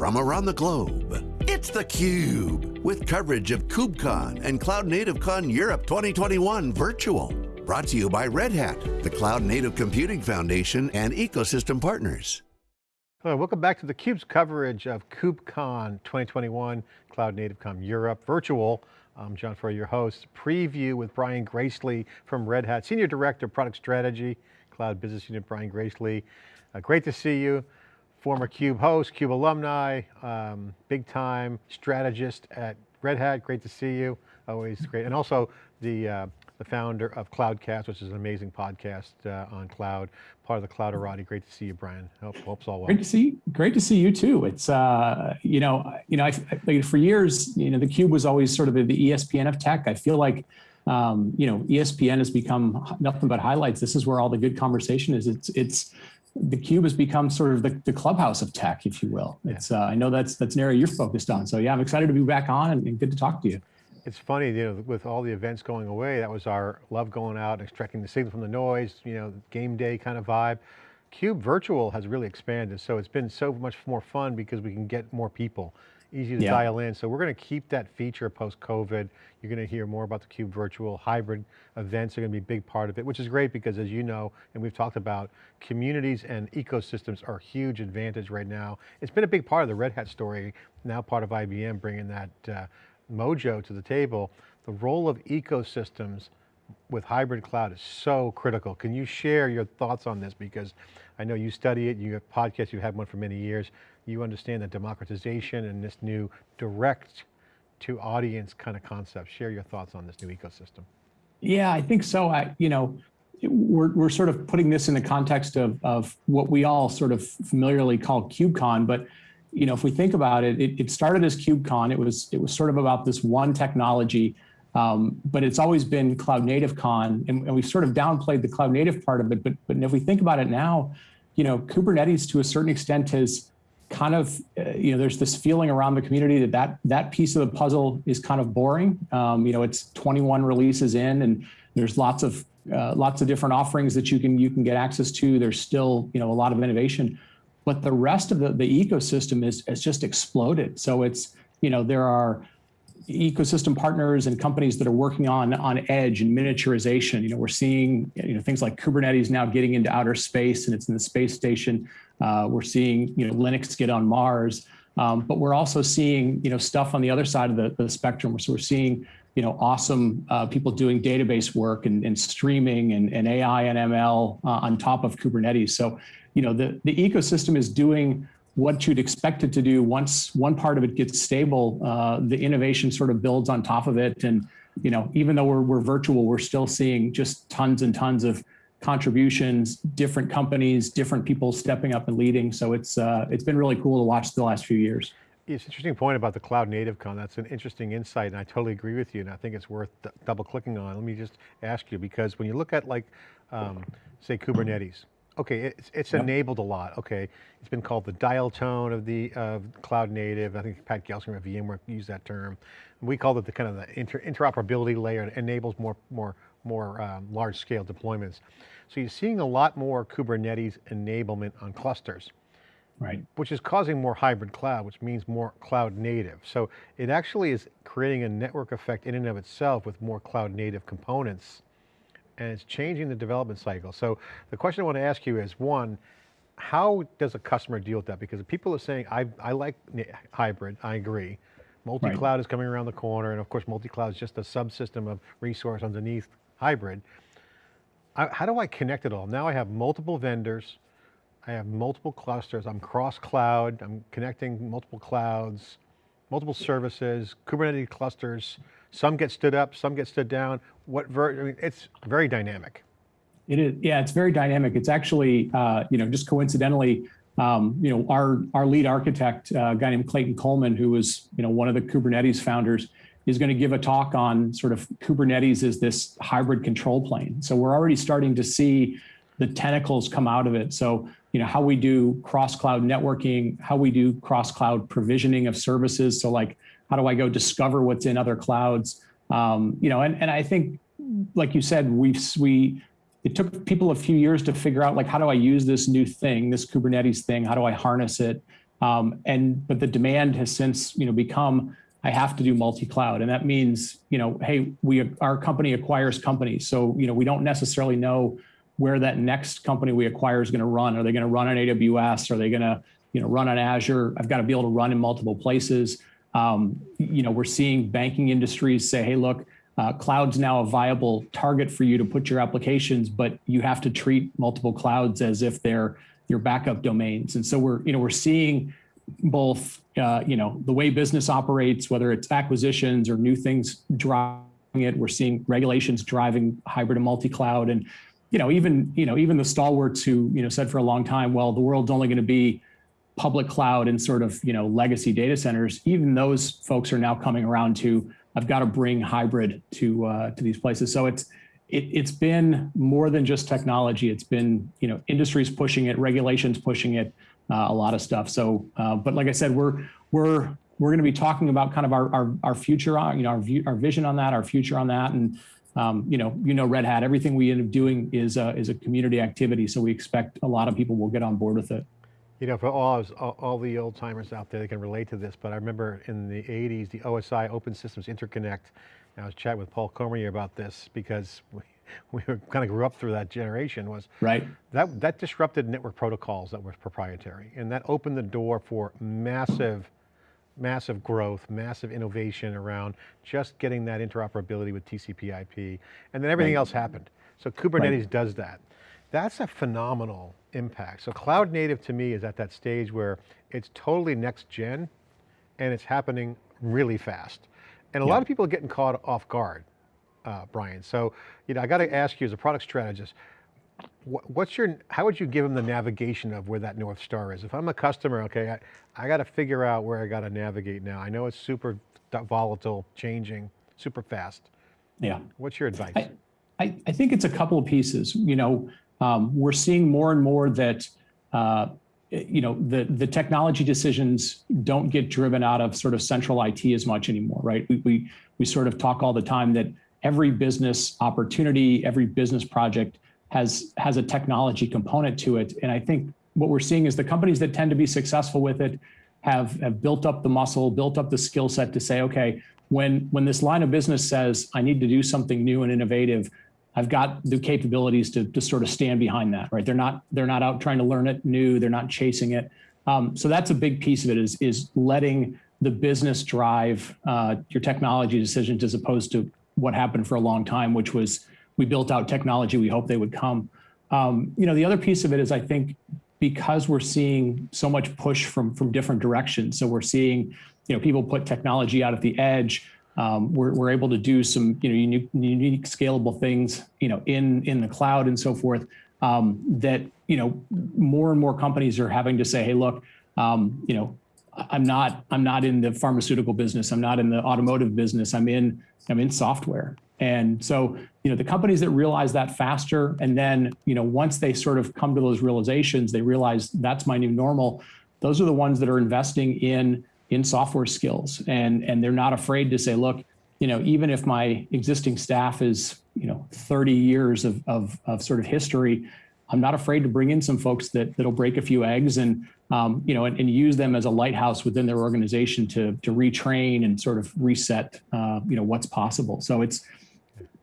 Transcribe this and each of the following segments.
from around the globe. It's theCUBE, with coverage of KubeCon and Cloud Native Con Europe 2021 virtual. Brought to you by Red Hat, the Cloud Native Computing Foundation and ecosystem partners. Hello, welcome back to theCUBE's coverage of KubeCon 2021, Cloud Native Con Europe virtual. I'm John Furrier, your host. Preview with Brian Gracely from Red Hat, Senior Director of Product Strategy, Cloud Business Unit, Brian Gracely. Uh, great to see you. Former CUBE host, CUBE alumni, um, big time strategist at Red Hat. Great to see you, always great. And also the, uh, the founder of Cloudcast, which is an amazing podcast uh, on cloud, part of the Clouderati. Great to see you, Brian. Hope, hope's all well. Great to see, great to see you too. It's, uh, you know, you know, I, I, for years, you know, the Cube was always sort of the ESPN of tech. I feel like, um, you know, ESPN has become nothing but highlights. This is where all the good conversation is. It's, it's, the cube has become sort of the, the clubhouse of tech, if you will. It's uh, I know that's that's an area you're focused on. So yeah, I'm excited to be back on and, and, good to talk to you. It's funny, you know, with all the events going away, that was our love going out, extracting the signal from the noise, you know, game day kind of vibe. Cube Virtual has really expanded, so it's been so much more fun because we can get more people easy to yeah. dial in. So we're going to keep that feature post-COVID. You're going to hear more about the Cube Virtual. Hybrid events are going to be a big part of it, which is great because as you know, and we've talked about, communities and ecosystems are a huge advantage right now. It's been a big part of the Red Hat story, now part of IBM bringing that uh, mojo to the table. The role of ecosystems with hybrid cloud is so critical. Can you share your thoughts on this? Because I know you study it, you have podcasts, you've had one for many years you understand the democratization and this new direct to audience kind of concept. Share your thoughts on this new ecosystem. Yeah, I think so. I, you know, we're, we're sort of putting this in the context of, of what we all sort of familiarly call KubeCon, but you know, if we think about it, it, it started as KubeCon. It was it was sort of about this one technology, um, but it's always been Cloud Native Con, and, and we've sort of downplayed the Cloud Native part of it. But but if we think about it now, you know, Kubernetes to a certain extent has kind of, uh, you know, there's this feeling around the community that that, that piece of the puzzle is kind of boring. Um, you know, it's 21 releases in and there's lots of, uh, lots of different offerings that you can, you can get access to. There's still, you know, a lot of innovation, but the rest of the, the ecosystem is, has just exploded. So it's, you know, there are, ecosystem partners and companies that are working on on edge and miniaturization. You know, we're seeing you know things like Kubernetes now getting into outer space and it's in the space station. Uh, we're seeing you know Linux get on Mars, um, but we're also seeing you know stuff on the other side of the, the spectrum. So we're seeing you know awesome uh, people doing database work and, and streaming and, and, AI and ML uh, on top of Kubernetes. So you know the the ecosystem is doing what you'd expect it to do once one part of it gets stable, uh, the innovation sort of builds on top of it. And, you know, even though we're, we're virtual, we're still seeing just tons and tons of contributions, different companies, different people stepping up and leading. So it's, uh, it's been really cool to watch the last few years. It's an interesting point about the cloud native con. That's an interesting insight and I totally agree with you. And I think it's worth double clicking on. Let me just ask you, because when you look at like, um, say Kubernetes, okay, it's, it's yep. enabled a lot. Okay, it's been called the dial tone of the of cloud native. I think Pat Gelsinger at VMware used that term. We called it the kind of the inter, interoperability layer. It enables more more more um, large scale deployments. So you're seeing a lot more Kubernetes enablement on clusters. Right. Which is causing more hybrid cloud, which means more cloud native. So it actually is creating a network effect in and of itself with more cloud native components and it's changing the development cycle. So the question I want to ask you is one, how does a customer deal with that? Because people are saying, I, I like hybrid, I agree. Multi-cloud right. is coming around the corner, and of course multi-cloud is just a subsystem of resource underneath hybrid. I, how do I connect it all? Now I have multiple vendors, I have multiple clusters, I'm cross-cloud, I'm connecting multiple clouds, multiple services, Kubernetes clusters, some get stood up, some get stood down. What ver I mean, it's very dynamic. It is, yeah, it's very dynamic. It's actually, uh, you know, just coincidentally, um, you know, our our lead architect, uh, a guy named Clayton Coleman, who was, you know, one of the Kubernetes founders, is going to give a talk on sort of Kubernetes as this hybrid control plane. So we're already starting to see the tentacles come out of it. So, you know, how we do cross-cloud networking, how we do cross-cloud provisioning of services. So like how do I go discover what's in other clouds? Um, you know, and, and I think, like you said, we've, we, it took people a few years to figure out like, how do I use this new thing, this Kubernetes thing? How do I harness it? Um, and but the demand has since you know become I have to do multi-cloud, and that means you know, hey, we our company acquires companies, so you know we don't necessarily know where that next company we acquire is going to run. Are they going to run on AWS? Are they going to you know run on Azure? I've got to be able to run in multiple places. Um, you know, we're seeing banking industries say, hey, look, uh, cloud's now a viable target for you to put your applications, but you have to treat multiple clouds as if they're your backup domains. And so we're, you know, we're seeing both, uh, you know, the way business operates, whether it's acquisitions or new things driving it. We're seeing regulations driving hybrid and multi-cloud, and you know, even you know, even the stalwarts who you know said for a long time, well, the world's only going to be public cloud and sort of you know legacy data centers. Even those folks are now coming around to I've got to bring hybrid to uh, to these places. So it's it, it's been more than just technology. It's been you know industries pushing it, regulations pushing it, uh, a lot of stuff. So, uh, but like I said, we're we're we're going to be talking about kind of our our, our future on you know our view, our vision on that, our future on that, and um, you know you know Red Hat. Everything we end up doing is a, is a community activity. So we expect a lot of people will get on board with it. You know, for all, all, all the old timers out there, they can relate to this, but I remember in the 80s, the OSI Open Systems Interconnect, I was chatting with Paul Cormier about this because we, we kind of grew up through that generation was right. That, that disrupted network protocols that were proprietary and that opened the door for massive, massive growth, massive innovation around just getting that interoperability with TCP IP and then everything right. else happened. So Kubernetes right. does that. That's a phenomenal impact. So cloud native to me is at that stage where it's totally next gen and it's happening really fast. And a yeah. lot of people are getting caught off guard, uh, Brian. So, you know, I got to ask you as a product strategist, what's your, how would you give them the navigation of where that North Star is? If I'm a customer, okay, I, I got to figure out where I got to navigate now. I know it's super volatile, changing, super fast. Yeah. What's your advice? I, I, I think it's a couple of pieces. You know, um, we're seeing more and more that uh, you know the the technology decisions don't get driven out of sort of central IT as much anymore, right? We we we sort of talk all the time that every business opportunity, every business project has has a technology component to it, and I think what we're seeing is the companies that tend to be successful with it have have built up the muscle, built up the skill set to say, okay, when when this line of business says I need to do something new and innovative, I've got the capabilities to, to sort of stand behind that, right? They're not they're not out trying to learn it new. They're not chasing it. Um, so that's a big piece of it is is letting the business drive uh, your technology decisions as opposed to what happened for a long time, which was we built out technology. We hope they would come. Um, you know, the other piece of it is I think because we're seeing so much push from from different directions. So we're seeing you know people put technology out at the edge um, we're, we're able to do some you know unique, unique scalable things you know in in the cloud and so forth um, that you know more and more companies are having to say hey look um, you know I'm not I'm not in the pharmaceutical business. I'm not in the automotive business. I'm in I'm in software. And so you know the companies that realize that faster and then you know once they sort of come to those realizations they realize that's my new normal. Those are the ones that are investing in in software skills. And and they're not afraid to say look you know even if my existing staff is you know 30 years of of, of sort of history i'm not afraid to bring in some folks that that'll break a few eggs and um, you know and, and, use them as a lighthouse within their organization to to retrain and sort of reset uh, you know what's possible. So it's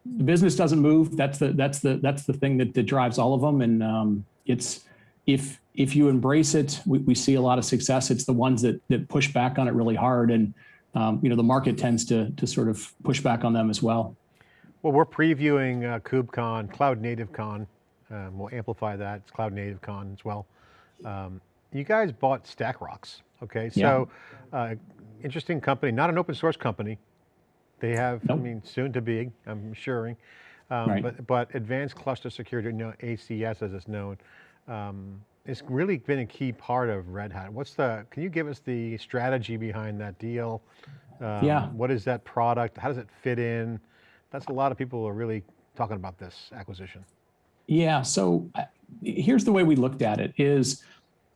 the business doesn't move. That's the that's the that's the thing that, that drives all of them. And um, it's if if you embrace it, we, we, see a lot of success. It's the ones that that push back on it really hard, and um, you know the market tends to to sort of push back on them as well. Well, we're previewing uh, KubeCon, Cloud Native Con. Um, we'll amplify that. It's Cloud Native Con as well. Um, you guys bought StackRox, okay? So, yeah. uh, interesting company, not an open source company. They have, nope. I mean, soon to be, I'm assuring, um, right. but, but Advanced Cluster Security, you know, ACS as it's known um, it's really been a key part of Red Hat. What's the, can you give us the strategy behind that deal? Um, yeah. What is that product? How does it fit in? That's a lot of people are really talking about this acquisition. Yeah, so uh, here's the way we looked at it is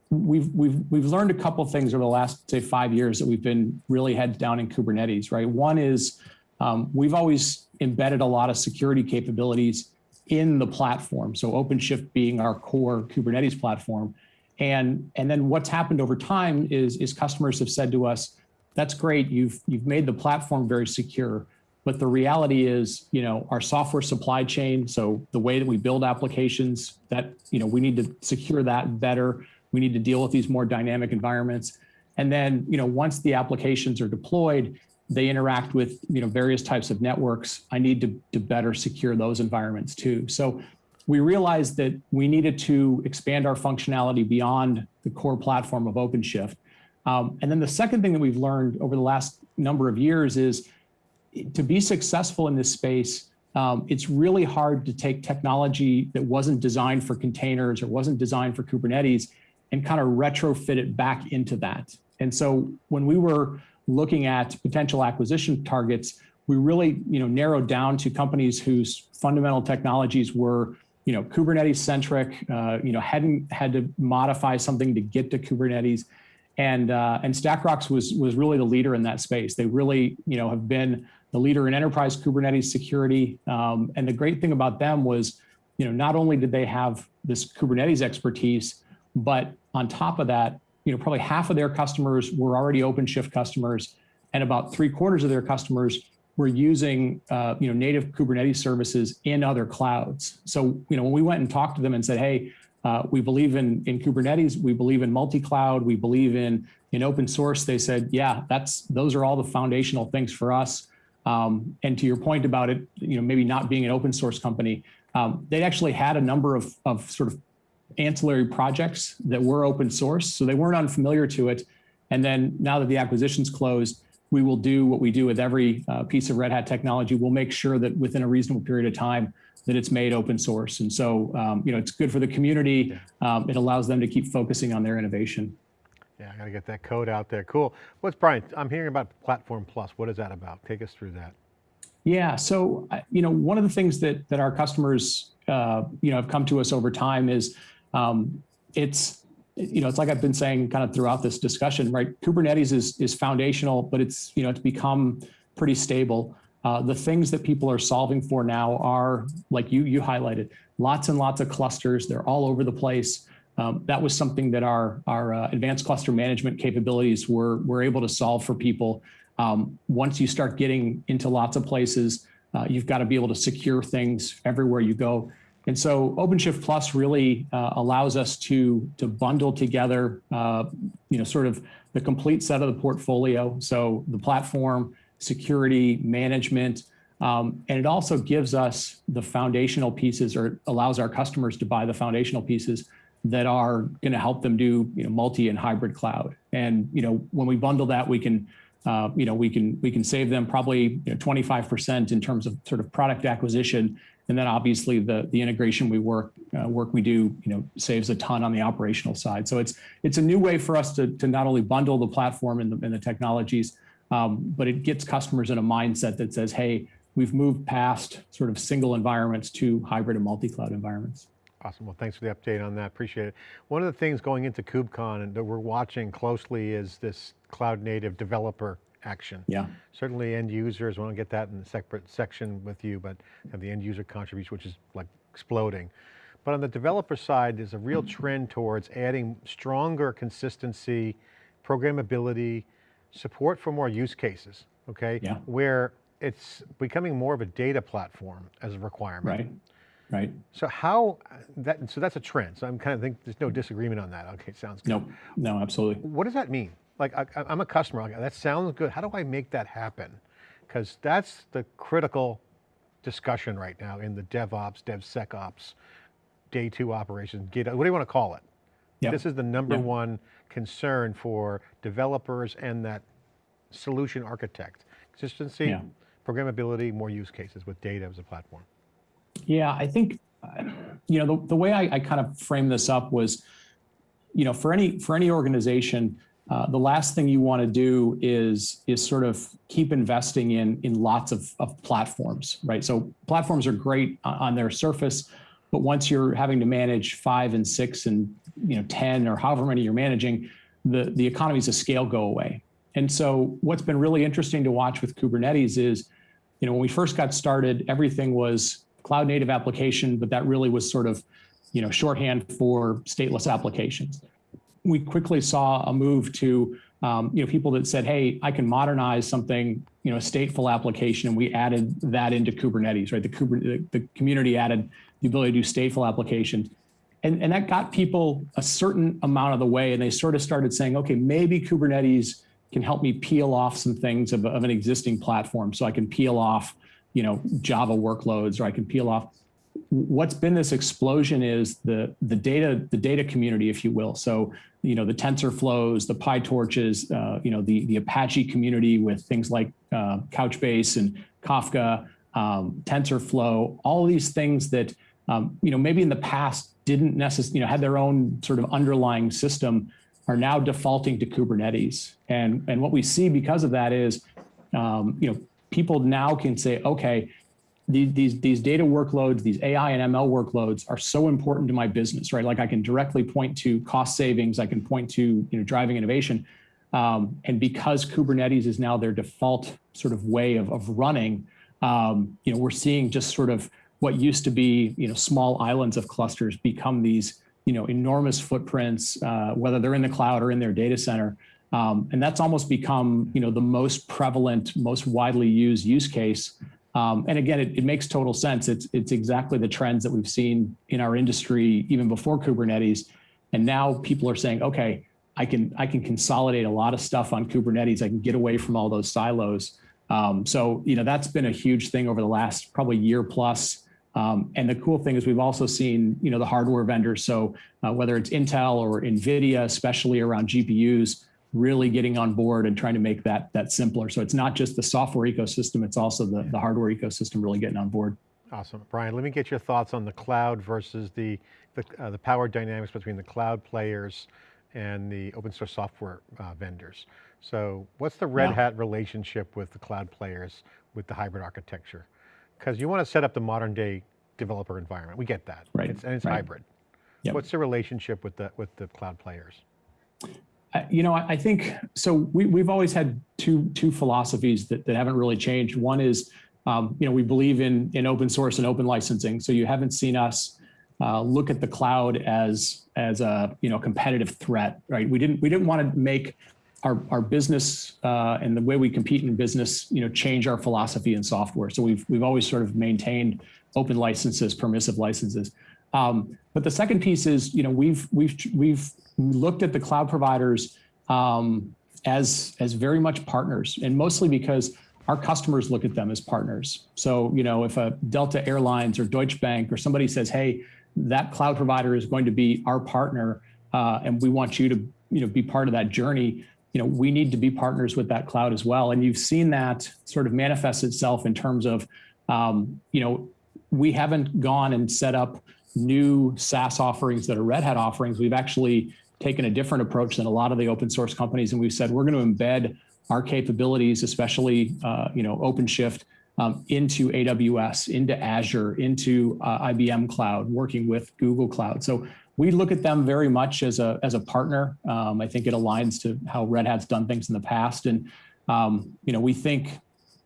we've, we've, we've learned a couple of things over the last say five years that we've been really heads down in Kubernetes, right? One is um, we've always embedded a lot of security capabilities in the platform. So OpenShift being our core Kubernetes platform. And, and then what's happened over time is, is customers have said to us, that's great, you've, you've made the platform very secure, but the reality is, you know, our software supply chain, so the way that we build applications, that, you know, we need to secure that better. We need to deal with these more dynamic environments. And then, you know, once the applications are deployed, they interact with, you know, various types of networks. I need to, to better secure those environments too. So we realized that we needed to expand our functionality beyond the core platform of OpenShift. Um, and then the second thing that we've learned over the last number of years is to be successful in this space, um, it's really hard to take technology that wasn't designed for containers or wasn't designed for Kubernetes and kind of retrofit it back into that. And so when we were looking at potential acquisition targets, we really you know, narrowed down to companies whose fundamental technologies were you know, Kubernetes centric, uh, you know, hadn't had to modify something to get to Kubernetes. And, uh, and StackRox was, was really the leader in that space. They really, you know, have been the leader in enterprise Kubernetes security. Um, and the great thing about them was, you know, not only did they have this Kubernetes expertise, but on top of that, you know, probably half of their customers were already OpenShift customers, and about three quarters of their customers were using, uh, you know, native Kubernetes services in other clouds. So, you know, when we went and talked to them and said, hey, uh, we believe in, in Kubernetes, we believe in multi-cloud, we believe in, in open source, they said, yeah, that's those are all the foundational things for us. Um, and to your point about it, you know, maybe not being an open source company, um, they actually had a number of, of sort of ancillary projects that were open source, so they weren't unfamiliar to it. And then now that the acquisition's closed, we will do what we do with every uh, piece of Red Hat technology. We'll make sure that within a reasonable period of time that it's made open source. And so, um, you know, it's good for the community. Um, it allows them to keep focusing on their innovation. Yeah, I got to get that code out there. Cool. What's Brian? I'm hearing about Platform Plus. What is that about? Take us through that. Yeah. So, you know, one of the things that that our customers, uh, you know, have come to us over time is um, it's, you know, it's like I've been saying kind of throughout this discussion, right? Kubernetes is is foundational, but it's you know it's become pretty stable. Uh, the things that people are solving for now are like you you highlighted, lots and lots of clusters. They're all over the place. Um, that was something that our, our uh, advanced cluster management capabilities were, were able to solve for people. Um, once you start getting into lots of places, uh, you've got to be able to secure things everywhere you go. And so OpenShift Plus really uh, allows us to, to bundle together, uh, you know, sort of the complete set of the portfolio. So the platform, security, management, um, and it also gives us the foundational pieces or allows our customers to buy the foundational pieces that are going to help them do you know multi and hybrid cloud. And you know when we bundle that, we can uh, you know we can we can save them probably you know, 25% in terms of sort of product acquisition. And then obviously the the integration we work uh, work we do you know saves a ton on the operational side. So it's it's a new way for us to to not only bundle the platform and the, and the technologies, um, but it gets customers in a mindset that says, hey, we've moved past sort of single environments to hybrid and multi-cloud environments. Awesome, well thanks for the update on that, appreciate it. One of the things going into KubeCon and that we're watching closely is this cloud native developer action. Yeah. Certainly end users, want to get that in a separate section with you, but have the end user contribution, which is like exploding. But on the developer side, there's a real trend towards adding stronger consistency, programmability, support for more use cases, okay? Yeah. Where it's becoming more of a data platform as a requirement. Right. Right. So how that? So that's a trend. So I'm kind of think there's no disagreement on that. Okay, sounds good. No, no, absolutely. What does that mean? Like I, am a customer. That sounds good. How do I make that happen? Because that's the critical discussion right now in the DevOps, DevSecOps, day two operations. Get what do you want to call it? Yep. This is the number yep. one concern for developers and that solution architect. Consistency, yeah. programmability, more use cases with data as a platform. Yeah, I think, you know, the, the way I, I kind of framed this up was, you know, for any for any organization, uh, the last thing you want to do is is sort of keep investing in in lots of, of platforms, right? So platforms are great on their surface, but once you're having to manage five and six and you know ten or however many you're managing, the the economies of scale go away. And so what's been really interesting to watch with Kubernetes is, you know, when we first got started, everything was cloud native application, but that really was sort of, you know, shorthand for stateless applications. we quickly saw a move to um, you know people that said, "Hey, I can modernize something, you know, a stateful application," and we added that into Kubernetes. Right, the, Kubernetes, the, the community added the ability to do stateful applications. And, and that got people a certain amount of the way, and they sort of started saying, okay, maybe Kubernetes can help me peel off some things of, of an existing platform. So I can peel off, you know, Java workloads, or I can peel off what's been this explosion is the the data the data community, if you will. So you know the TensorFlows, the PyTorches, uh, you know the the Apache community with things like uh, Couchbase and Kafka, um, TensorFlow, all these things that um, you know maybe in the past didn't necessarily you know had their own sort of underlying system are now defaulting to Kubernetes. And and what we see because of that is um, you know people now can say okay these, these data workloads, these AI and ML workloads are so important to my business, right? Like I can directly point to cost savings, I can point to you know driving innovation. Um, and because Kubernetes is now their default sort of way of, of running, um, you know, we're seeing just sort of what used to be, you know, small islands of clusters become these, you know, enormous footprints, uh, whether they're in the cloud or in their data center. Um, and that's almost become, you know, the most prevalent, most widely used use case um, and again, it, it, makes total sense. It's, it's exactly the trends that we've seen in our industry even before Kubernetes. And now people are saying, okay, I can, I can consolidate a lot of stuff on Kubernetes. I can get away from all those silos. Um, so, you know, that's been a huge thing over the last probably year plus. Um, and the cool thing is we've also seen, you know, the hardware vendors. So uh, whether it's Intel or NVIDIA, especially around GPUs, really getting on board and trying to make that that simpler. So it's not just the software ecosystem, it's also the, the hardware ecosystem really getting on board. Awesome. Brian, let me get your thoughts on the cloud versus the, the, uh, the power dynamics between the cloud players and the open source software uh, vendors. So what's the Red yeah. Hat relationship with the cloud players with the hybrid architecture? Because you want to set up the modern day developer environment. We get that. Right. It's, and it's right. hybrid. Yep. What's the relationship with the, with the cloud players? You know, I think so. We, we've always had two two philosophies that, that haven't really changed. One is, um, you know, we believe in in open source and open licensing. So you haven't seen us uh, look at the cloud as as a you know competitive threat, right? We didn't we didn't want to make our our business uh, and the way we compete in business, you know, change our philosophy in software. So we've we've always sort of maintained open licenses, permissive licenses. Um, but the second piece is, you know, we've we've we've looked at the cloud providers um, as as very much partners, and mostly because our customers look at them as partners. So, you know, if a Delta Airlines or Deutsche Bank or somebody says, "Hey, that cloud provider is going to be our partner, uh, and we want you to, you know, be part of that journey," you know, we need to be partners with that cloud as well. And you've seen that sort of manifest itself in terms of, um, you know, we haven't gone and set up new SaaS offerings that are Red Hat offerings, we've actually taken a different approach than a lot of the open source companies. And we've said, we're going to embed our capabilities, especially, uh, you know, OpenShift um, into AWS, into Azure, into uh, IBM Cloud, working with Google Cloud. So we look at them very much as a, as a partner. Um, I think it aligns to how Red Hat's done things in the past. And, um, you know, we think,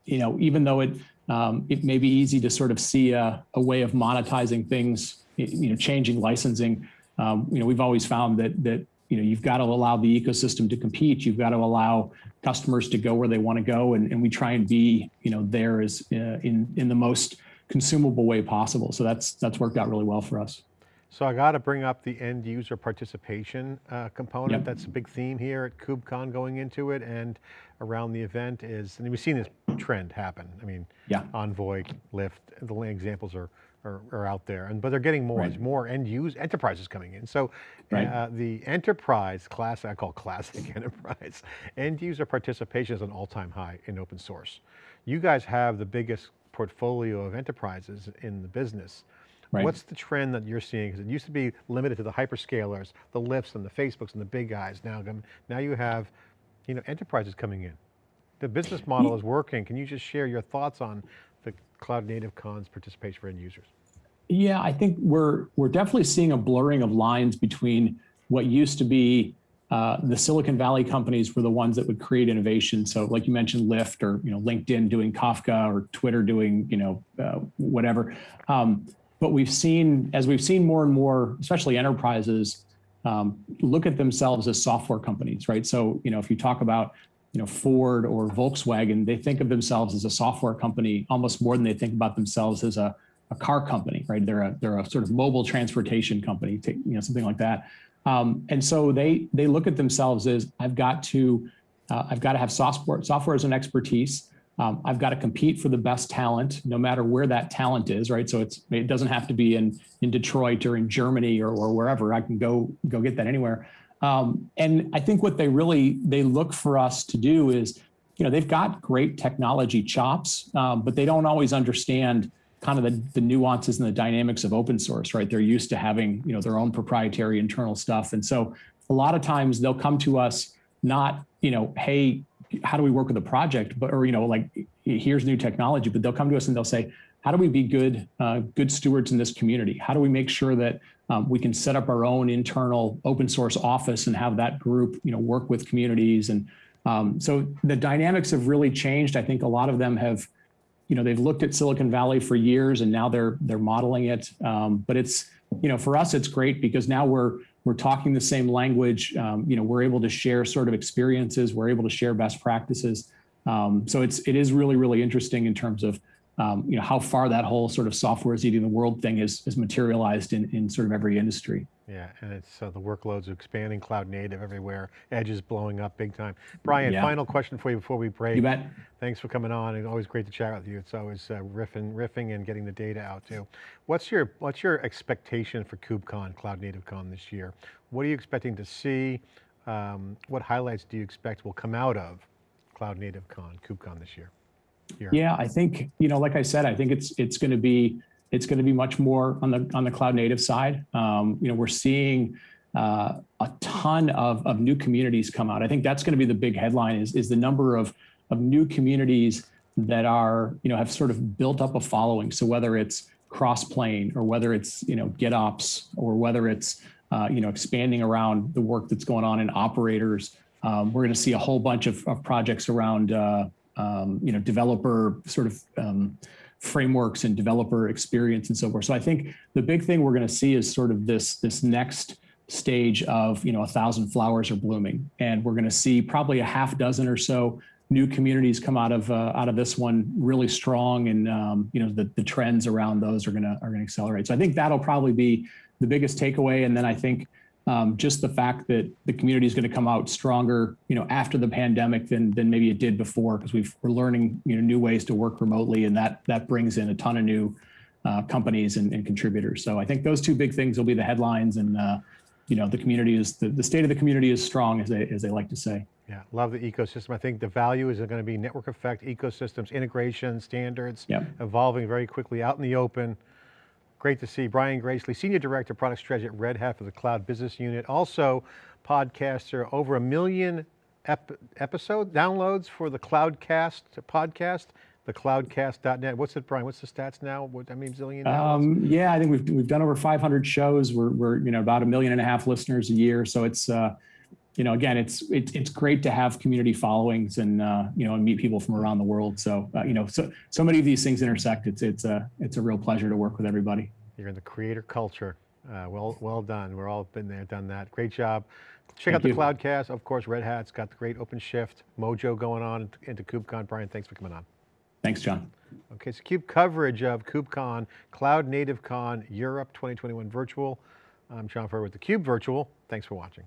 you know, even though it, um, it may be easy to sort of see a, a way of monetizing things you know, changing licensing, um, you know, we've always found that that you know you've got to allow the ecosystem to compete. You've got to allow customers to go where they want to go, and, and we try and be you know there as uh, in in the most consumable way possible. So that's that's worked out really well for us. So I got to bring up the end user participation uh, component. Yep. That's a big theme here at KubeCon going into it and around the event is, and we've seen this trend happen. I mean, yeah. Envoy, Lyft, the examples are are, are out there, and but they're getting more. Right. There's more end use enterprises coming in. So right. uh, the enterprise class, I call classic enterprise, end user participation is an all-time high in open source. You guys have the biggest portfolio of enterprises in the business. Right. What's the trend that you're seeing? Because it used to be limited to the hyperscalers, the Lyfts and the Facebooks and the big guys. Now, now you have, you know, enterprises coming in. The business model is working. Can you just share your thoughts on Cloud Native Con's participation for end users? Yeah, I think we're we're definitely seeing a blurring of lines between what used to be uh, the Silicon Valley companies were the ones that would create innovation. So, like you mentioned, Lyft or you know LinkedIn doing Kafka or Twitter doing you know uh, whatever. Um, but we've seen as we've seen more and more, especially enterprises, um, look at themselves as software companies, right? So, you know, if you talk about, you know, Ford or Volkswagen, they think of themselves as a software company almost more than they think about themselves as a, a car company, right? They're a, they're a sort of mobile transportation company, you know, something like that. Um, and so they, they look at themselves as I've got to, uh, I've got to have software, software as an expertise. Um, I've got to compete for the best talent, no matter where that talent is, right? So it's it doesn't have to be in in Detroit or in Germany or, or wherever. I can go go get that anywhere. Um, and I think what they really they look for us to do is, you know, they've got great technology chops, um, but they don't always understand kind of the, the nuances and the dynamics of open source, right? They're used to having you know their own proprietary internal stuff, and so a lot of times they'll come to us not you know, hey, how do we work with a project, but or you know, like here's new technology, but they'll come to us and they'll say, how do we be good uh, good stewards in this community? How do we make sure that um, we can set up our own internal open source office and have that group, you know, work with communities and um, so the dynamics have really changed. I think a lot of them have, you know, they've looked at Silicon Valley for years and now they're they're modeling it. Um, but it's, you know, for us it's great because now we're we're talking the same language. Um, you know, we're able to share sort of experiences. We're able to share best practices. Um, so it's it is really really interesting in terms of um, you know how far that whole sort of software is eating the world thing is is materialized in in sort of every industry. Yeah, and it's uh, the workloads are expanding, cloud native everywhere, edge is blowing up big time. Brian, yeah. final question for you before we break. You bet. Thanks for coming on. It's always great to chat with you. It's always uh, riffing, riffing and getting the data out too. What's your, what's your expectation for KubeCon, Cloud Native Con this year? What are you expecting to see? Um, what highlights do you expect will come out of Cloud Native Con, KubeCon this year? Here. Yeah, I think, you know, like I said, I think it's, it's going to be, it's going to be much more on the on the cloud native side. Um, you know, we're seeing uh, a ton of, of new communities come out. I think that's going to be the big headline is, is the number of, of new communities that are, you know, have sort of built up a following. So whether it's Crossplane or whether it's, you know, GitOps or whether it's, uh, you know, expanding around the work that's going on in operators, um, we're going to see a whole bunch of, of projects around, uh, um, you know, developer sort of um, frameworks and developer experience and so forth. So I think the big thing we're going to see is sort of this, this next stage of, you know, a thousand flowers are blooming. And we're going to see probably a half dozen or so new communities come out of uh, out of this one really strong and um, you know the, the trends around those are gonna are gonna accelerate so I think that'll probably be the biggest takeaway and then I think um, just the fact that the community is going to come out stronger, you know, after the pandemic than than maybe it did before, because we've we're learning you know new ways to work remotely, and that that brings in a ton of new uh, companies and, and, contributors. So I think those two big things will be the headlines, and uh, you know, the community is the, the state of the community is strong, as they as they like to say. Yeah, love the ecosystem. I think the value is going to be network effect, ecosystems, integration, standards, yep. evolving very quickly out in the open. Great to see Brian Gracely, Senior Director, of Product Strategy at Red Hat for the Cloud Business Unit. Also podcaster, over a million ep episode downloads for the Cloudcast podcast, the cloudcast.net. What's it, Brian? What's the stats now? What, I mean, zillion um, yeah, I think we've, we've done over 500 shows. We're, we're, you know, about a million and a half listeners a year. So it's, uh, you know, again, it's it's it's great to have community followings and uh, you know and meet people from around the world. So uh, you know, so so many of these things intersect. It's it's a it's a real pleasure to work with everybody. You're in the creator culture. Uh, well well done. We're all been there, done that. Great job. Check Thank out the you. Cloudcast. Of course, Red Hat's got the great OpenShift mojo going on into KubeCon. Brian, thanks for coming on. Thanks, John. Okay, so Cube coverage of KubeCon, Cloud Native Con Europe 2021 Virtual. I'm John Furrier with theCUBE Virtual. Thanks for watching.